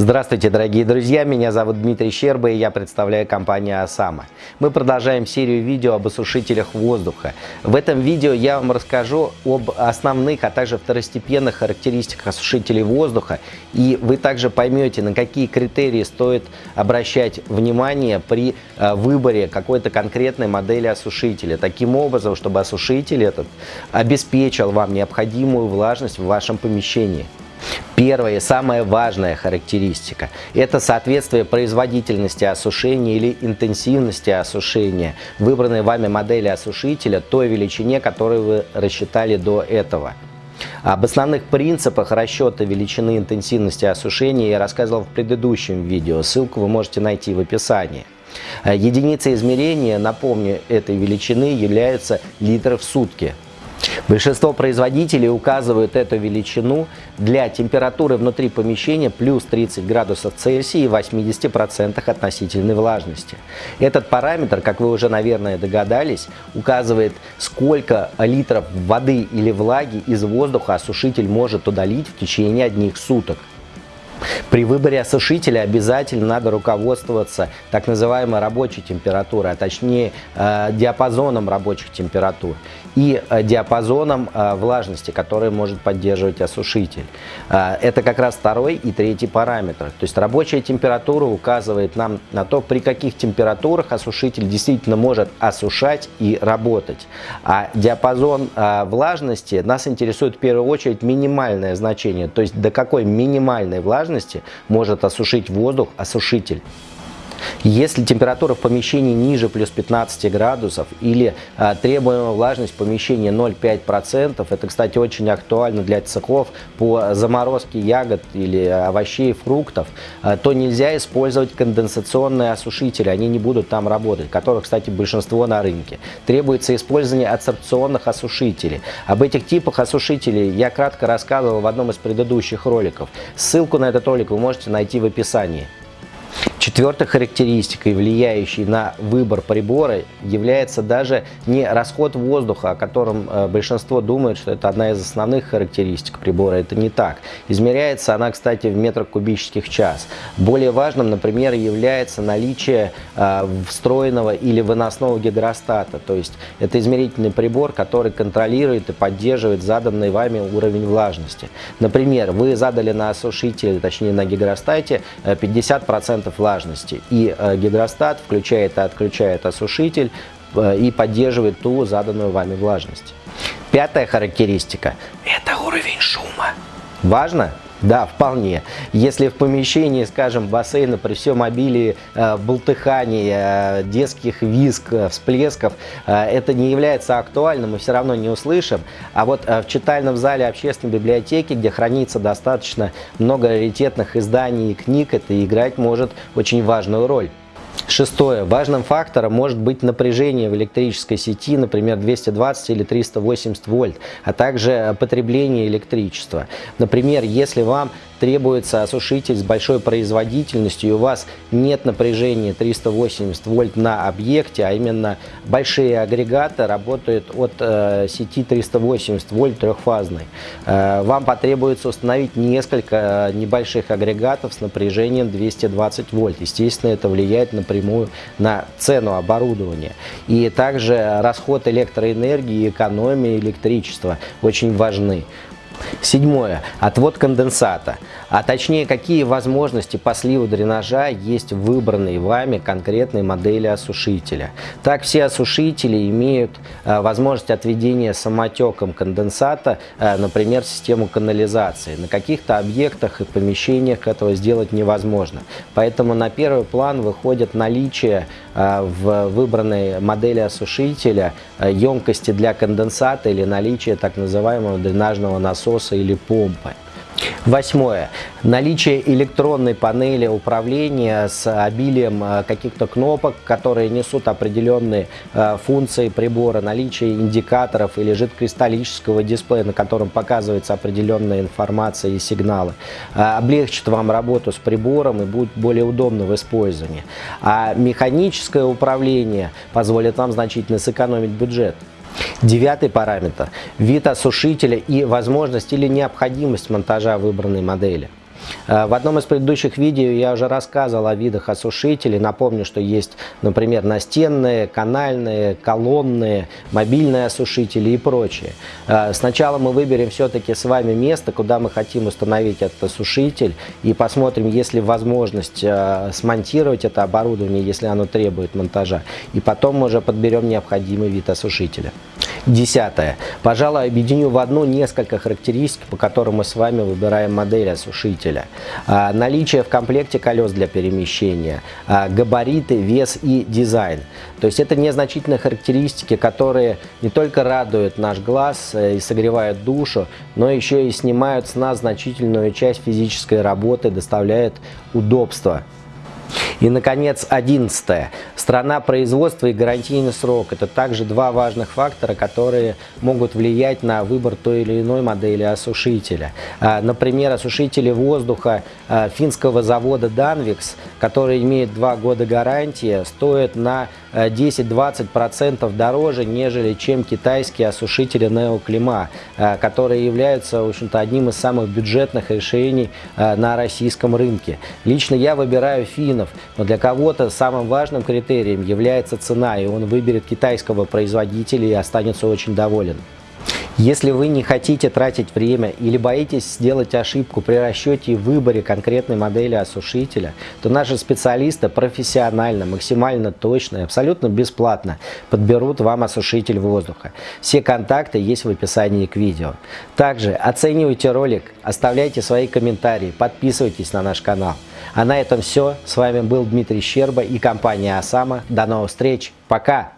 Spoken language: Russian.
Здравствуйте, дорогие друзья! Меня зовут Дмитрий Щерба и я представляю компанию «Осама». Мы продолжаем серию видео об осушителях воздуха. В этом видео я вам расскажу об основных, а также второстепенных характеристиках осушителей воздуха. И вы также поймете, на какие критерии стоит обращать внимание при э, выборе какой-то конкретной модели осушителя. Таким образом, чтобы осушитель этот обеспечил вам необходимую влажность в вашем помещении. Первая и самая важная характеристика – это соответствие производительности осушения или интенсивности осушения выбранной вами модели осушителя той величине, которую вы рассчитали до этого. Об основных принципах расчета величины интенсивности осушения я рассказывал в предыдущем видео, ссылку вы можете найти в описании. Единицей измерения, напомню, этой величины является литр в сутки – Большинство производителей указывают эту величину для температуры внутри помещения плюс 30 градусов Цельсия и 80% относительной влажности. Этот параметр, как вы уже, наверное, догадались, указывает, сколько литров воды или влаги из воздуха осушитель может удалить в течение одних суток. При выборе осушителя обязательно надо руководствоваться так называемой рабочей температурой, а точнее э, диапазоном рабочих температур и э, диапазоном э, влажности, который может поддерживать осушитель. Это как раз второй и третий параметр. То есть рабочая температура указывает нам на то, при каких температурах осушитель действительно может осушать и работать. А диапазон влажности нас интересует в первую очередь минимальное значение, то есть до какой минимальной влажности может осушить воздух осушитель. Если температура в помещении ниже плюс 15 градусов или а, требуемая влажность помещения 0,5%, это, кстати, очень актуально для цехов по заморозке ягод или овощей, фруктов, а, то нельзя использовать конденсационные осушители, они не будут там работать, которых, кстати, большинство на рынке. Требуется использование адсорбционных осушителей. Об этих типах осушителей я кратко рассказывал в одном из предыдущих роликов. Ссылку на этот ролик вы можете найти в описании. Четвертой характеристикой, влияющей на выбор прибора, является даже не расход воздуха, о котором э, большинство думает, что это одна из основных характеристик прибора. Это не так. Измеряется она, кстати, в метрах кубических час. Более важным, например, является наличие э, встроенного или выносного гидростата. То есть это измерительный прибор, который контролирует и поддерживает заданный вами уровень влажности. Например, вы задали на осушитель, точнее на гидростате 50% э, влажности влажности. И э, гидростат включает и отключает осушитель э, и поддерживает ту заданную вами влажность. Пятая характеристика – это уровень шума. Важно? Да, вполне. Если в помещении, скажем, бассейна при всем обилии э, болтыханий, э, детских визг, э, всплесков, э, это не является актуальным, мы все равно не услышим. А вот э, в читальном зале общественной библиотеки, где хранится достаточно много раритетных изданий и книг, это играть может очень важную роль. Шестое. Важным фактором может быть напряжение в электрической сети, например, 220 или 380 вольт, а также потребление электричества. Например, если вам требуется осушитель с большой производительностью, и у вас нет напряжения 380 вольт на объекте, а именно большие агрегаты работают от э, сети 380 вольт трехфазной. Э, вам потребуется установить несколько э, небольших агрегатов с напряжением 220 вольт. Естественно, это влияет напрямую на цену оборудования. И также расход электроэнергии и экономия электричества очень важны. Седьмое. Отвод конденсата. А точнее, какие возможности по сливу дренажа есть в выбранной вами конкретной модели осушителя. Так, все осушители имеют а, возможность отведения самотеком конденсата, а, например, систему канализации. На каких-то объектах и помещениях этого сделать невозможно. Поэтому на первый план выходит наличие а, в выбранной модели осушителя емкости для конденсата или наличие так называемого дренажного насоса или помпы. Восьмое. Наличие электронной панели управления с обилием э, каких-то кнопок, которые несут определенные э, функции прибора, наличие индикаторов или жидкокристаллического дисплея, на котором показывается определенная информация и сигналы, э, облегчит вам работу с прибором и будет более удобно в использовании. А механическое управление позволит вам значительно сэкономить бюджет. Девятый параметр – вид осушителя и возможность или необходимость монтажа выбранной модели. Э, в одном из предыдущих видео я уже рассказывал о видах осушителей. Напомню, что есть, например, настенные, канальные, колонные, мобильные осушители и прочее. Э, сначала мы выберем все-таки с вами место, куда мы хотим установить этот осушитель и посмотрим, есть ли возможность э, смонтировать это оборудование, если оно требует монтажа. И потом мы уже подберем необходимый вид осушителя. Десятое. Пожалуй, объединю в одну несколько характеристик, по которым мы с вами выбираем модель осушителя. А, наличие в комплекте колес для перемещения, а, габариты, вес и дизайн. То есть это незначительные характеристики, которые не только радуют наш глаз э, и согревают душу, но еще и снимают с нас значительную часть физической работы, доставляют удобства. И, наконец, одиннадцатое. Страна производства и гарантийный срок. Это также два важных фактора, которые могут влиять на выбор той или иной модели осушителя. А, например, осушители воздуха а, финского завода Danvix, который имеет два года гарантии, стоят на 10-20% а, дороже, нежели чем китайские осушители Neoclima, которые являются, в общем-то, одним из самых бюджетных решений на российском рынке. Лично я выбираю финнов, но для кого-то самым важным критерием является цена, и он выберет китайского производителя и останется очень доволен. Если вы не хотите тратить время или боитесь сделать ошибку при расчете и выборе конкретной модели осушителя, то наши специалисты профессионально, максимально точно и абсолютно бесплатно подберут вам осушитель воздуха. Все контакты есть в описании к видео. Также оценивайте ролик, оставляйте свои комментарии, подписывайтесь на наш канал. А на этом все. С вами был Дмитрий Щерба и компания Осама. До новых встреч. Пока!